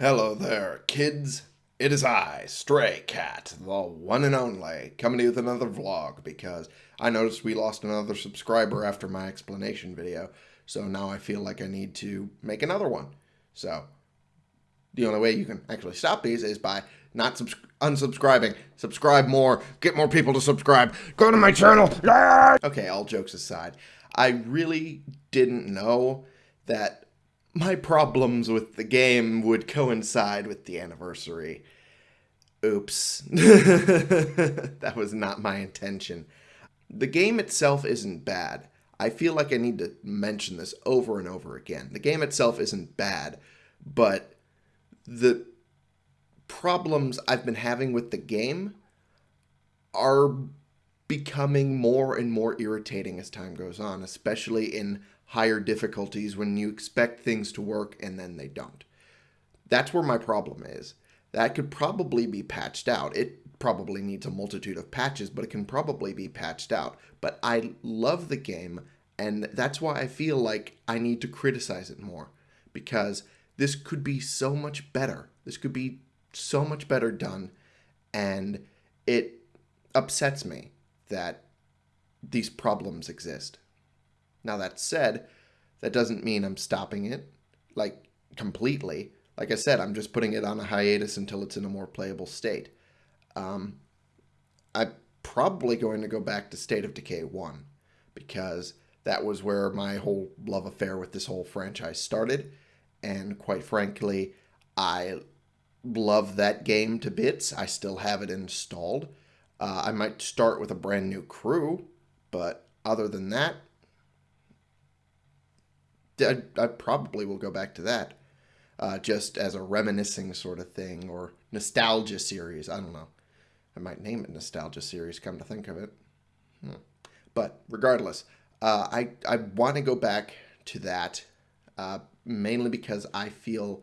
Hello there, kids. It is I, Stray Cat, the one and only, coming to you with another vlog because I noticed we lost another subscriber after my explanation video, so now I feel like I need to make another one. So, the only way you can actually stop these is by not subs unsubscribing. Subscribe more, get more people to subscribe, go to my channel. Okay, all jokes aside, I really didn't know that my problems with the game would coincide with the anniversary. Oops. that was not my intention. The game itself isn't bad. I feel like I need to mention this over and over again. The game itself isn't bad, but the problems I've been having with the game are becoming more and more irritating as time goes on, especially in higher difficulties when you expect things to work and then they don't. That's where my problem is. That could probably be patched out. It probably needs a multitude of patches, but it can probably be patched out. But I love the game, and that's why I feel like I need to criticize it more. Because this could be so much better. This could be so much better done, and it upsets me that these problems exist. Now, that said, that doesn't mean I'm stopping it, like, completely. Like I said, I'm just putting it on a hiatus until it's in a more playable state. Um, I'm probably going to go back to State of Decay 1, because that was where my whole love affair with this whole franchise started, and quite frankly, I love that game to bits. I still have it installed. Uh, I might start with a brand new crew, but other than that, I, I probably will go back to that uh, just as a reminiscing sort of thing or nostalgia series. I don't know. I might name it nostalgia series, come to think of it. Hmm. But regardless, uh, I, I want to go back to that uh, mainly because I feel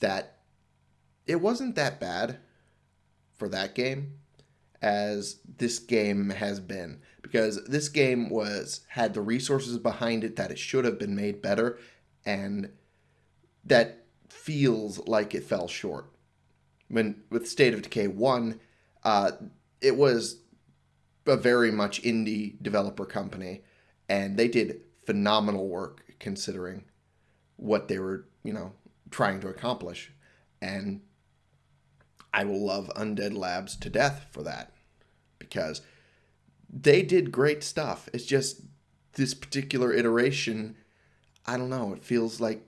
that it wasn't that bad for that game as this game has been because this game was had the resources behind it that it should have been made better and that feels like it fell short. When with state of decay 1 uh, it was a very much indie developer company and they did phenomenal work considering what they were you know trying to accomplish. And I will love Undead Labs to death for that because they did great stuff. It's just this particular iteration, I don't know, it feels like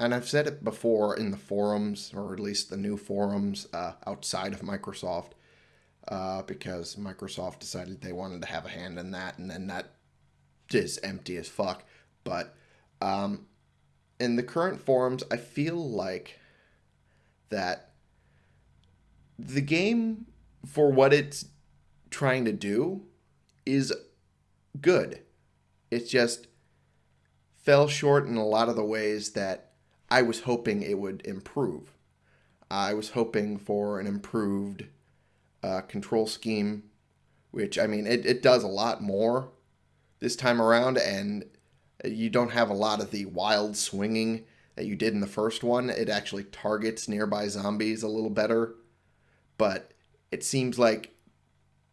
and I've said it before in the forums, or at least the new forums uh, outside of Microsoft, uh, because Microsoft decided they wanted to have a hand in that, and then that is empty as fuck. But um, in the current forums, I feel like that the game for what it's trying to do is good. It just fell short in a lot of the ways that I was hoping it would improve. I was hoping for an improved uh, control scheme, which, I mean, it, it does a lot more this time around, and you don't have a lot of the wild swinging that you did in the first one. It actually targets nearby zombies a little better, but it seems like,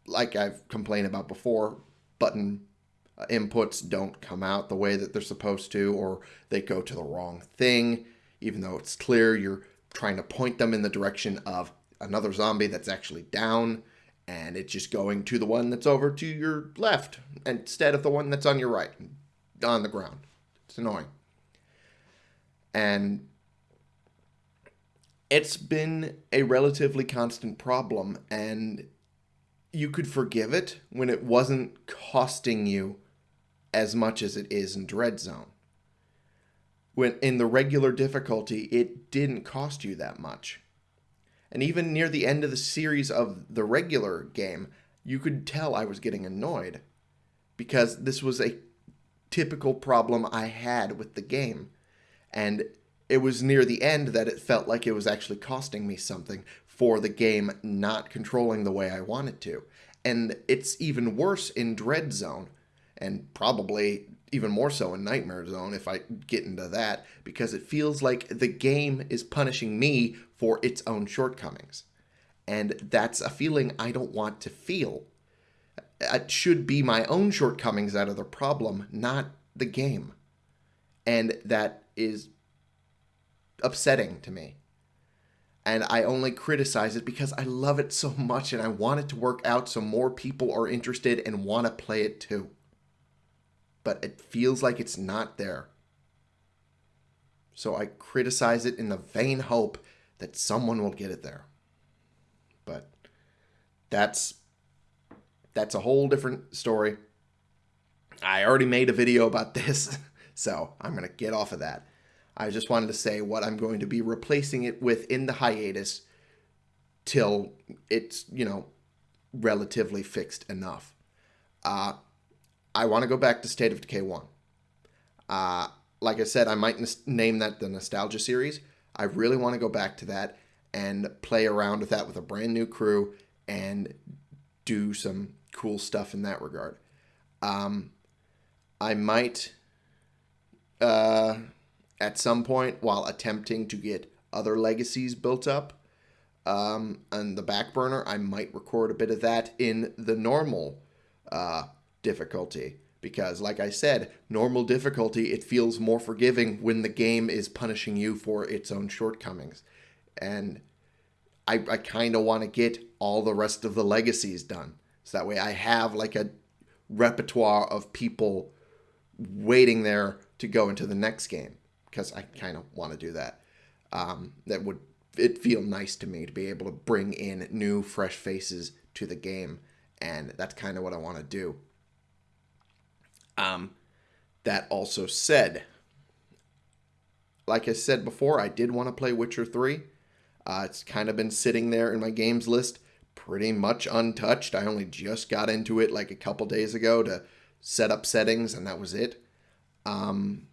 like I've complained about before, button uh, inputs don't come out the way that they're supposed to, or they go to the wrong thing, even though it's clear you're trying to point them in the direction of another zombie that's actually down, and it's just going to the one that's over to your left instead of the one that's on your right, on the ground. It's annoying. And it's been a relatively constant problem, and you could forgive it when it wasn't costing you as much as it is in Dread Zone. When in the regular difficulty, it didn't cost you that much. And even near the end of the series of the regular game, you could tell I was getting annoyed because this was a typical problem I had with the game. And it was near the end that it felt like it was actually costing me something for the game not controlling the way I want it to. And it's even worse in Dread Zone, and probably even more so in Nightmare Zone if I get into that, because it feels like the game is punishing me for its own shortcomings. And that's a feeling I don't want to feel. It should be my own shortcomings that are the problem, not the game. And that is upsetting to me. And I only criticize it because I love it so much and I want it to work out so more people are interested and want to play it too but it feels like it's not there. So I criticize it in the vain hope that someone will get it there. But that's that's a whole different story. I already made a video about this, so I'm going to get off of that. I just wanted to say what I'm going to be replacing it with in the hiatus till it's, you know, relatively fixed enough. Uh, I want to go back to State of Decay 1. Uh, like I said, I might name that the Nostalgia series. I really want to go back to that and play around with that with a brand new crew and do some cool stuff in that regard. Um, I might, uh, at some point, while attempting to get other legacies built up um, on the back burner, I might record a bit of that in the normal uh, difficulty because like I said, normal difficulty, it feels more forgiving when the game is punishing you for its own shortcomings. And I, I kind of want to get all the rest of the legacies done. So that way I have like a repertoire of people waiting there to go into the next game because I kind of want to do that. Um, that would it feel nice to me to be able to bring in new fresh faces to the game and that's kind of what I want to do. Um, that also said, like I said before, I did want to play Witcher 3. Uh, it's kind of been sitting there in my games list pretty much untouched. I only just got into it like a couple days ago to set up settings, and that was it. Um,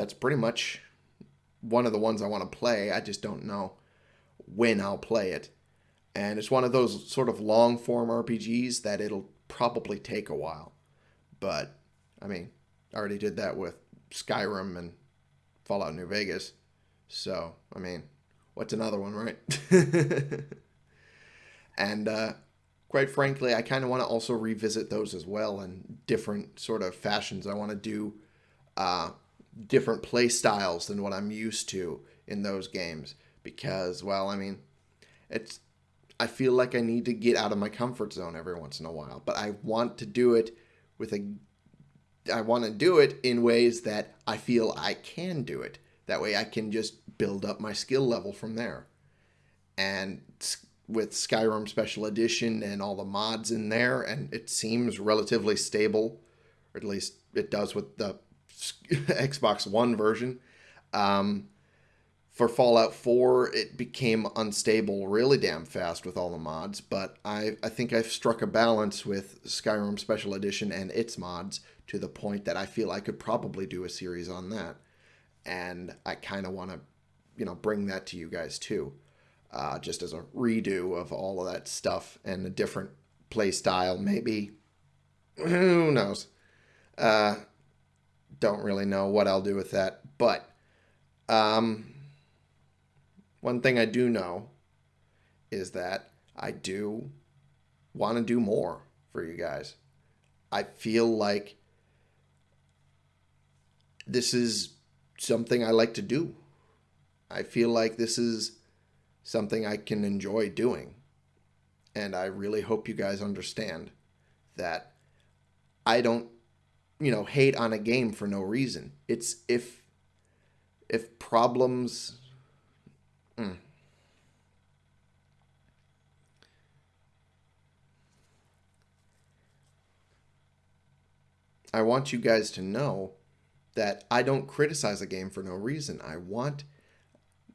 that's pretty much one of the ones I want to play. I just don't know when I'll play it. And it's one of those sort of long form RPGs that it'll probably take a while. But I mean, I already did that with Skyrim and Fallout New Vegas. So, I mean, what's another one, right? and uh, quite frankly, I kind of want to also revisit those as well in different sort of fashions. I want to do uh, different play styles than what I'm used to in those games because, well, I mean, it's I feel like I need to get out of my comfort zone every once in a while, but I want to do it with a I want to do it in ways that I feel I can do it. That way I can just build up my skill level from there. And with Skyrim Special Edition and all the mods in there, and it seems relatively stable, or at least it does with the Xbox One version. Um, for Fallout 4, it became unstable really damn fast with all the mods, but I, I think I've struck a balance with Skyrim Special Edition and its mods to the point that I feel I could probably do a series on that. And I kind of want to, you know, bring that to you guys too, uh, just as a redo of all of that stuff and a different play style, maybe. Who knows? Uh, don't really know what I'll do with that, but um, one thing I do know is that I do want to do more for you guys. I feel like this is something I like to do. I feel like this is something I can enjoy doing. And I really hope you guys understand that I don't, you know, hate on a game for no reason. It's if if problems Hmm. I want you guys to know that I don't criticize a game for no reason. I want,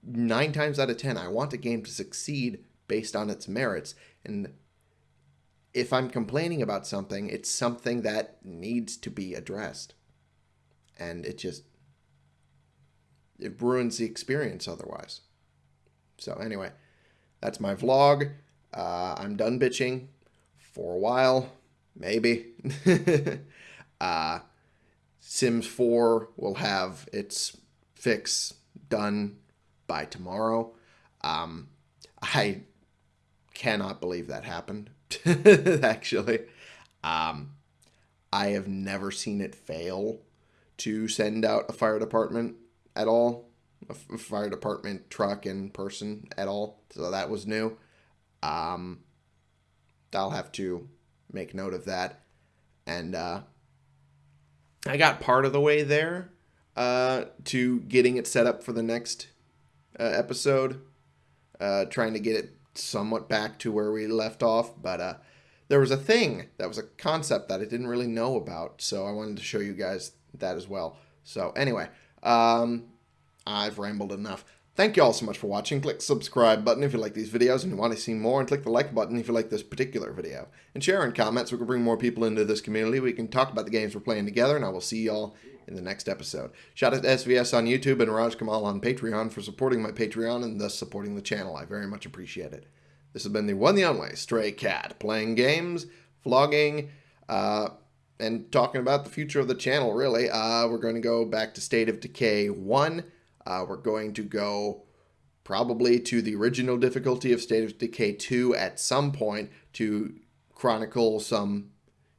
nine times out of ten, I want a game to succeed based on its merits. And if I'm complaining about something, it's something that needs to be addressed. And it just, it ruins the experience otherwise. So anyway, that's my vlog. Uh, I'm done bitching for a while, maybe. uh, Sims 4 will have its fix done by tomorrow. Um, I cannot believe that happened, actually. Um, I have never seen it fail to send out a fire department at all, a fire department truck in person at all. So that was new. Um, I'll have to make note of that. And uh, I got part of the way there uh, to getting it set up for the next uh, episode, uh, trying to get it somewhat back to where we left off. But uh, there was a thing that was a concept that I didn't really know about, so I wanted to show you guys that as well. So anyway, um, I've rambled enough. Thank you all so much for watching. Click subscribe button if you like these videos and you want to see more, and click the like button if you like this particular video. And share in comments so we can bring more people into this community. We can talk about the games we're playing together, and I will see y'all in the next episode. Shout out to SVS on YouTube and Raj Kamal on Patreon for supporting my Patreon and thus supporting the channel. I very much appreciate it. This has been the one the only Stray Cat, playing games, vlogging, uh, and talking about the future of the channel, really. Uh, we're going to go back to State of Decay 1 uh, we're going to go probably to the original difficulty of State of Decay 2 at some point to chronicle some,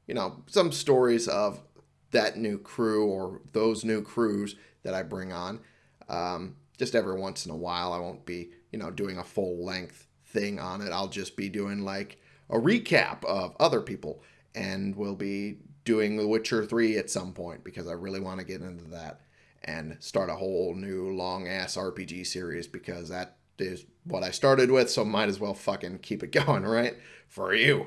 you know, some stories of that new crew or those new crews that I bring on. Um, just every once in a while, I won't be, you know, doing a full length thing on it. I'll just be doing like a recap of other people and we'll be doing The Witcher 3 at some point because I really want to get into that and start a whole new long ass RPG series because that is what I started with, so might as well fucking keep it going, right? For you.